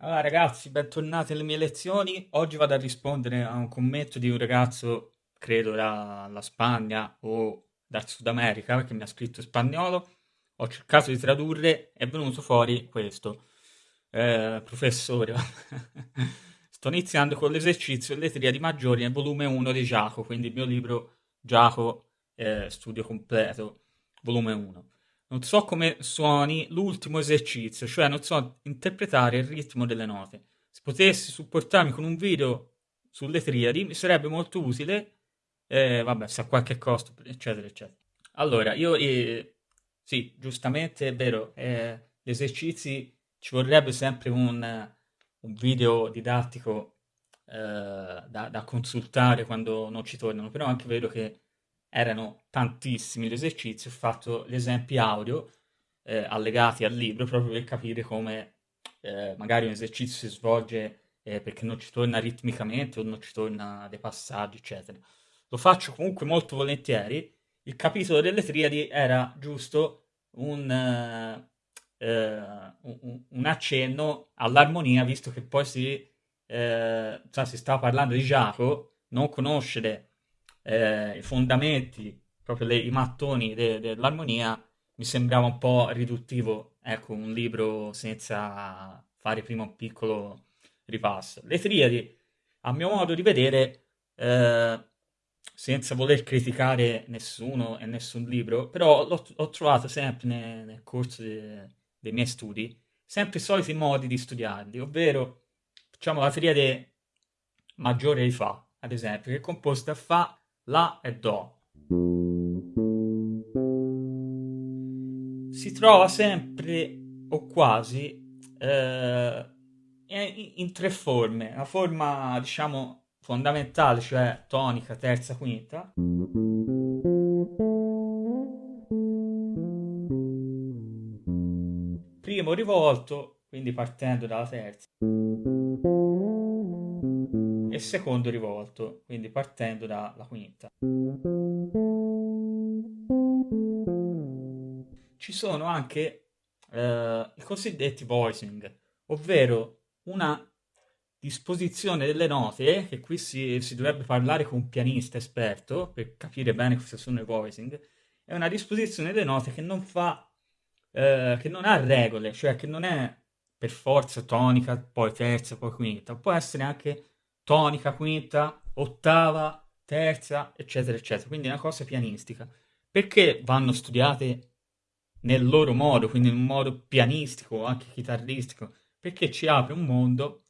Allora ragazzi, bentornati alle mie lezioni. Oggi vado a rispondere a un commento di un ragazzo, credo dalla Spagna o dal Sud America, perché mi ha scritto in spagnolo. Ho cercato di tradurre, è venuto fuori questo. Eh, professore, sto iniziando con l'esercizio Le triadi maggiori nel volume 1 di Giacomo, quindi il mio libro Giacomo eh, Studio Completo, volume 1 non so come suoni l'ultimo esercizio, cioè non so interpretare il ritmo delle note. Se potessi supportarmi con un video sulle triadi mi sarebbe molto utile, eh, vabbè, se a qualche costo, eccetera, eccetera. Allora, io, eh, sì, giustamente è vero, eh, gli esercizi ci vorrebbe sempre un, un video didattico eh, da, da consultare quando non ci tornano, però anche vero che erano tantissimi gli esercizi, ho fatto gli esempi audio eh, allegati al libro proprio per capire come eh, magari un esercizio si svolge eh, perché non ci torna ritmicamente o non ci torna dei passaggi, eccetera. Lo faccio comunque molto volentieri. Il capitolo delle triadi era giusto un, eh, eh, un, un accenno all'armonia, visto che poi si, cioè si stava parlando di Giacomo, non conoscere eh, i fondamenti, proprio le, i mattoni de, dell'armonia, mi sembrava un po' riduttivo, ecco, un libro senza fare prima un piccolo ripasso. Le triadi, a mio modo di vedere, eh, senza voler criticare nessuno e nessun libro, però l'ho, l'ho trovato sempre nel, nel corso de, dei miei studi, sempre i soliti modi di studiarli, ovvero facciamo la triade maggiore di Fa, ad esempio, che è composta da Fa, la e Do. Si trova sempre o quasi eh, in, tre forme. La forma, diciamo, fondamentale, cioè tonica, terza, quinta. Primo rivolto, quindi partendo dalla terza e secondo rivolto, quindi partendo dalla quinta. Ci sono anche eh, i cosiddetti voicing, ovvero una disposizione delle note, che qui si, si, dovrebbe parlare con un pianista esperto per capire bene cosa sono i voicing, è una disposizione delle note che non fa, eh, che non ha regole, cioè che non è per forza tonica, poi terza, poi quinta, può essere anche tonica, quinta, ottava, terza, eccetera, eccetera. Quindi è una cosa pianistica. Perché vanno studiate nel loro modo, quindi in un modo pianistico, anche chitarristico? Perché ci apre un mondo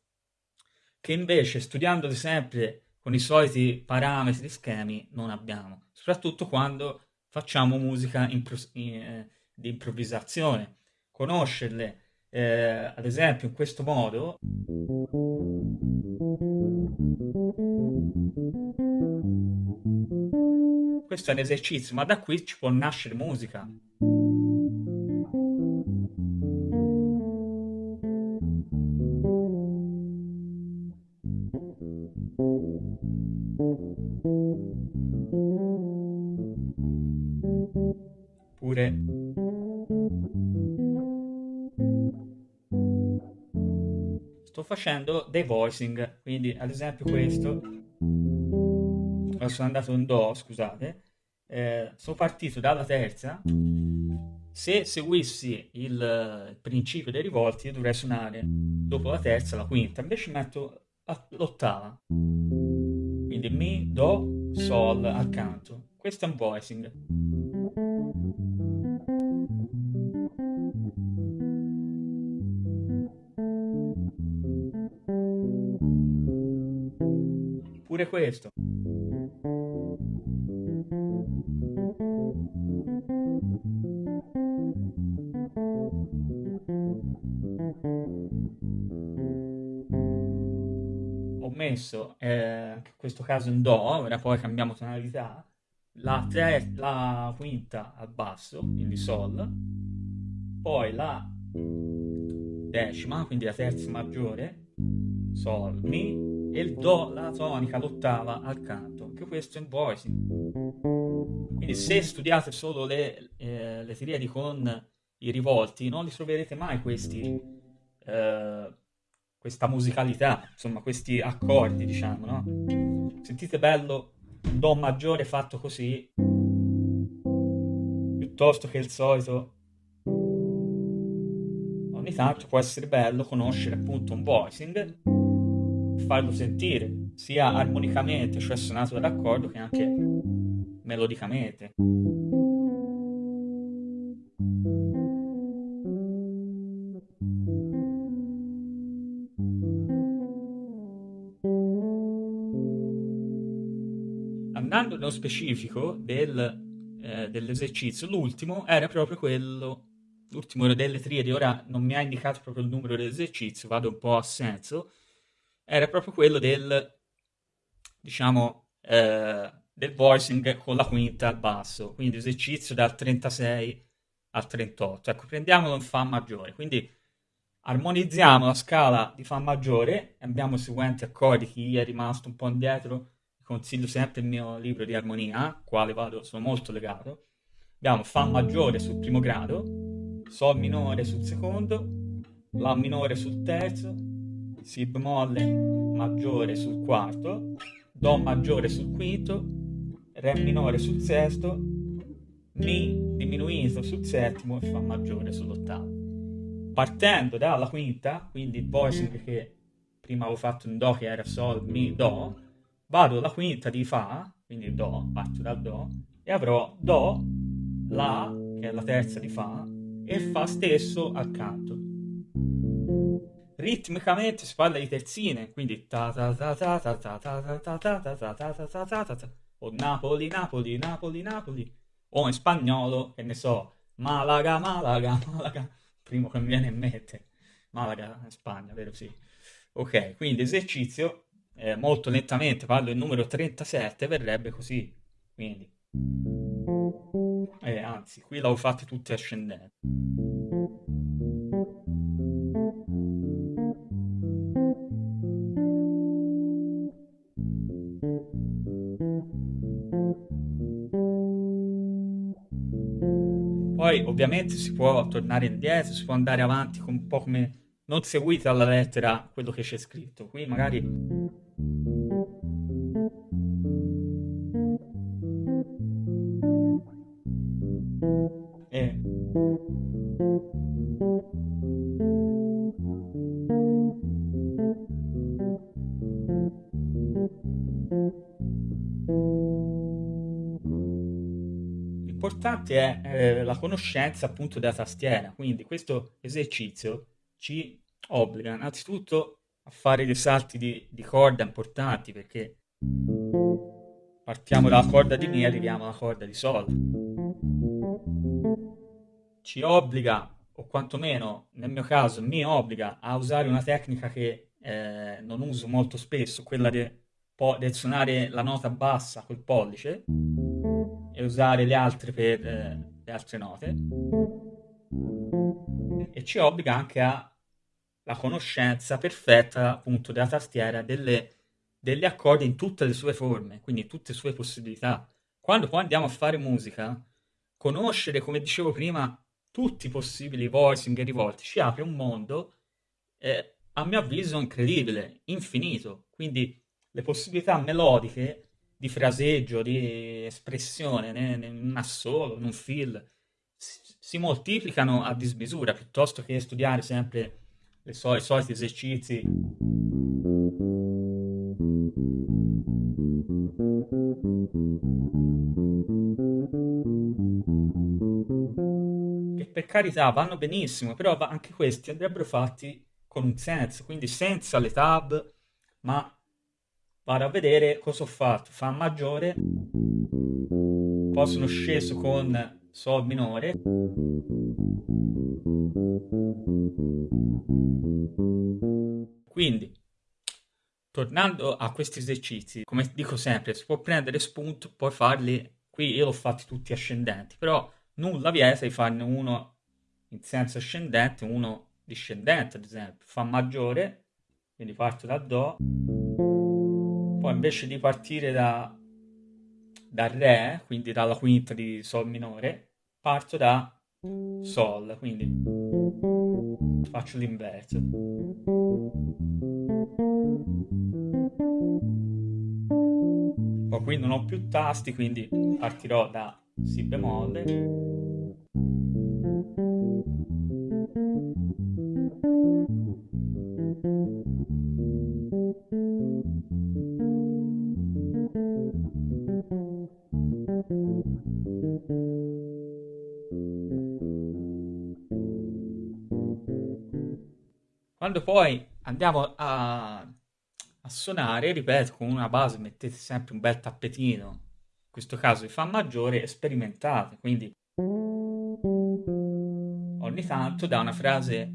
che invece studiandole sempre con i soliti parametri schemi non abbiamo, soprattutto quando facciamo musica impro- eh, di improvvisazione. Conoscerle, eh, ad esempio, in questo modo questo è un esercizio, ma da qui ci può nascere musica. Pure sto facendo dei voicing, quindi ad esempio questo sono andato in Do, scusate, eh, sono partito dalla terza. Se seguissi il, il principio dei rivolti, dovrei suonare dopo la terza la quinta, invece metto l'ottava. Quindi Mi, Do, Sol accanto. Questo è un voicing. Pure questo. Ho messo eh, in questo caso in Do, ora poi cambiamo tonalità, la, ter- la quinta al basso, quindi Sol, poi la decima, quindi la terza maggiore, Sol, Mi, e il Do, la tonica, l'ottava al canto. Anche questo è in voicing. Quindi se studiate solo le, eh, le triadi con i rivolti, non li troverete mai questi, eh, questa musicalità, insomma questi accordi, diciamo, no? Sentite bello un Do maggiore fatto così, piuttosto che il solito. Ogni tanto può essere bello conoscere appunto un voicing, farlo sentire sia armonicamente, cioè suonato dall'accordo, che anche melodicamente. Andando nello specifico del, eh, dell'esercizio, l'ultimo era proprio quello, l'ultimo delle triadi, ora non mi ha indicato proprio il numero dell'esercizio, vado un po' a senso, era proprio quello del, diciamo, eh, del voicing con la quinta al basso, quindi esercizio dal 36 al 38. Ecco, prendiamolo in Fa maggiore, quindi armonizziamo la scala di Fa maggiore, abbiamo i seguenti accordi, chi è rimasto un po' indietro consiglio sempre il mio libro di armonia, quale vado, sono molto legato. Abbiamo Fa maggiore sul primo grado, Sol minore sul secondo, La minore sul terzo, Si bemolle maggiore sul quarto, Do maggiore sul quinto, Re minore sul sesto, Mi diminuito sul settimo e Fa maggiore sull'ottavo. Partendo dalla quinta, quindi il voicing che prima avevo fatto in Do che era Sol, Mi, Do, vado alla quinta di Fa, quindi Do, parto dal Do, e avrò Do, La, che è la terza di Fa, e Fa stesso accanto. Ritmicamente si parla di terzine, quindi ta ta ta ta ta ta ta ta ta ta ta ta ta ta ta ta o Napoli, Napoli, Napoli, Napoli, o in spagnolo, che ne so, Malaga, Malaga, Malaga, primo che mi viene in mente, Malaga, Spagna, vero sì. Ok, quindi esercizio eh, molto lentamente, parlo il numero 37, verrebbe così. Quindi, eh, anzi, qui l'avevo fatte tutte ascendenti. Ovviamente si può tornare indietro, si può andare avanti un po' come non seguite alla lettera quello che c'è scritto. Qui magari e L'importante è eh, la conoscenza appunto della tastiera, quindi questo esercizio ci obbliga innanzitutto a fare dei salti di, di corda importanti perché partiamo dalla corda di Mi e arriviamo alla corda di Sol. Ci obbliga, o quantomeno nel mio caso mi obbliga a usare una tecnica che eh, non uso molto spesso, quella de, del suonare la nota bassa col pollice usare le altre per eh, le altre note e ci obbliga anche alla conoscenza perfetta appunto della tastiera delle, degli accordi in tutte le sue forme, quindi in tutte le sue possibilità. Quando poi andiamo a fare musica, conoscere, come dicevo prima, tutti i possibili voicing e rivolti ci apre un mondo, eh, a mio avviso, incredibile, infinito. Quindi le possibilità melodiche di fraseggio, di espressione in un assolo, in un fill, si moltiplicano a dismisura piuttosto che studiare sempre so- i soliti esercizi. Che per carità vanno benissimo, però anche questi andrebbero fatti con un senso, quindi senza le tab, ma vado a vedere cosa ho fatto. Fa maggiore, poi sono sceso con Sol minore. Quindi, tornando a questi esercizi, come dico sempre, si può prendere spunto, poi farli, qui io l'ho fatti tutti ascendenti, però nulla vieta di farne uno in senso ascendente, uno discendente, ad esempio. Fa maggiore, quindi parto da Do, poi invece di partire da, da Re, quindi dalla quinta di Sol minore, parto da Sol, quindi faccio l'inverso. Poi qui non ho più tasti, quindi partirò da Si bemolle Quando poi andiamo a, a suonare, ripeto, con una base mettete sempre un bel tappetino, in questo caso di Fa maggiore, sperimentate, quindi ogni tanto da una frase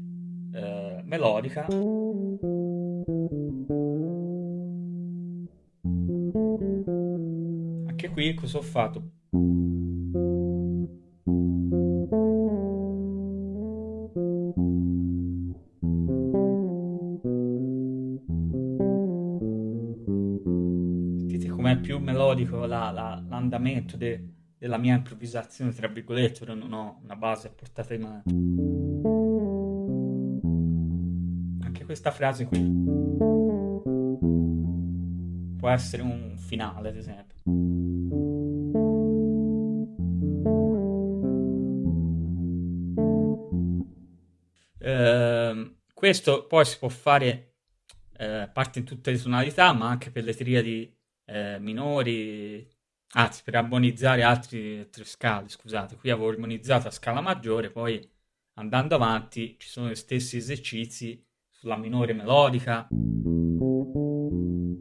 eh, melodica anche qui cosa ho fatto? Melodico la, la, l'andamento de, della mia improvvisazione, tra virgolette, però non ho una base a portata di mano. Anche questa frase qui può essere un finale, ad esempio. Eh, questo poi si può fare eh, parte in tutte le tonalità, ma anche per le triadi eh, minori, anzi per armonizzare altre tre scale, scusate, qui avevo armonizzato a scala maggiore, poi andando avanti ci sono gli stessi esercizi sulla minore melodica,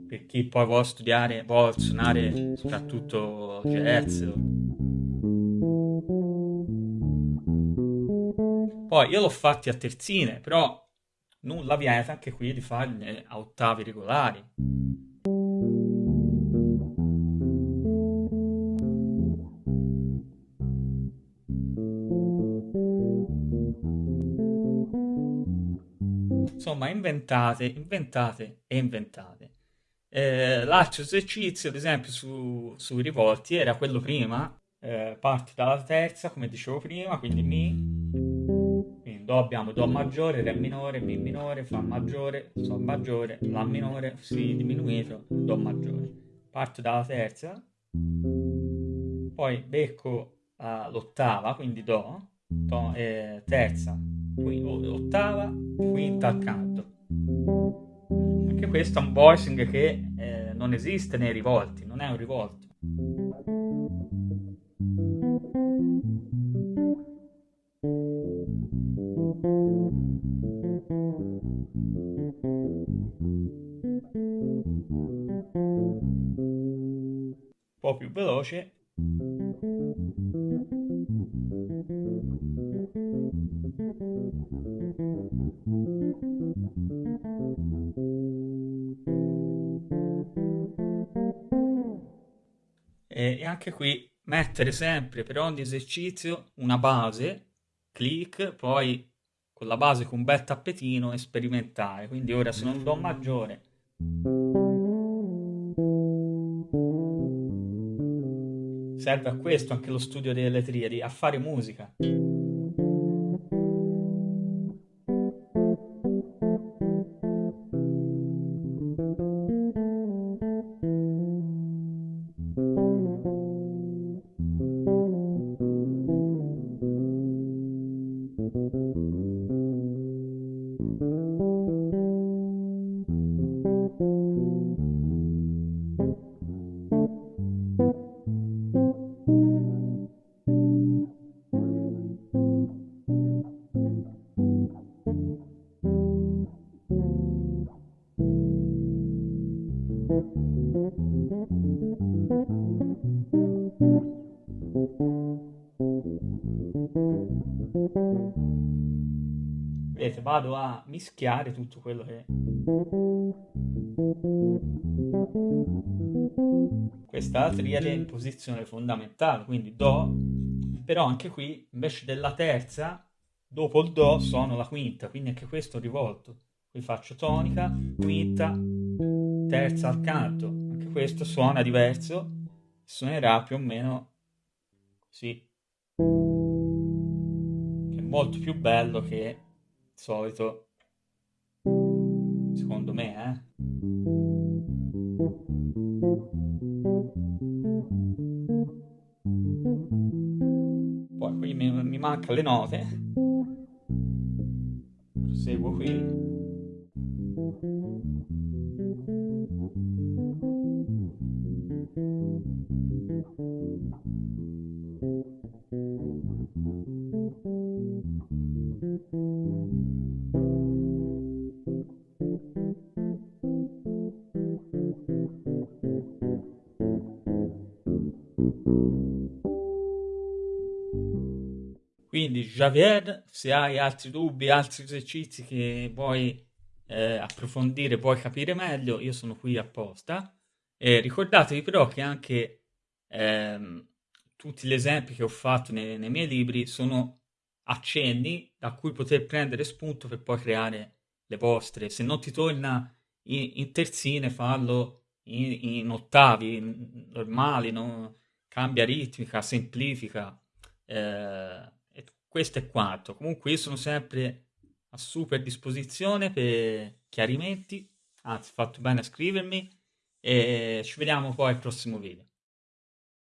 per chi poi vuole studiare, vuole suonare soprattutto jazz. Poi io l'ho fatti a terzine, però nulla vieta anche qui di farne a ottavi regolari. Insomma, inventate, inventate e inventate. Eh, l'altro esercizio, ad esempio, su, sui rivolti era quello prima, eh, parti dalla terza, come dicevo prima, quindi Mi, quindi Do abbiamo Do maggiore, Re minore, Mi minore, Fa maggiore, Sol maggiore, La minore, Si diminuito, Do maggiore. Parto dalla terza, poi becco uh, l'ottava, quindi Do, do eh, terza, ottava, quinta accanto. Anche questo è un voicing che eh, non esiste nei rivolti, non è un rivolto. Un po' più veloce e anche qui mettere sempre per ogni esercizio una base, clic, poi con la base con un bel tappetino e sperimentare. Quindi ora se non do maggiore serve a questo anche lo studio delle triadi, a fare musica. Vedete, vado a mischiare tutto quello che... Questa è triade in posizione fondamentale, quindi Do, però anche qui invece della terza, dopo il Do suono la quinta, quindi anche questo rivolto. Qui faccio tonica, quinta, terza al canto, anche questo suona diverso, suonerà più o meno così. molto più bello che il solito, secondo me, eh. Poi qui mi, mi manca le note. Proseguo qui. Quindi Javier, se hai altri dubbi, altri esercizi che vuoi eh, approfondire, vuoi capire meglio, io sono qui apposta. E ricordatevi però che anche ehm, tutti gli esempi che ho fatto nei, nei, miei libri sono accenni da cui poter prendere spunto per poi creare le vostre. Se non ti torna in, in terzine, fallo in, in ottavi normali, no? cambia ritmica, semplifica. Eh, questo è quanto. Comunque io sono sempre a super disposizione per chiarimenti, anzi fatto bene a scrivermi e ci vediamo poi al prossimo video.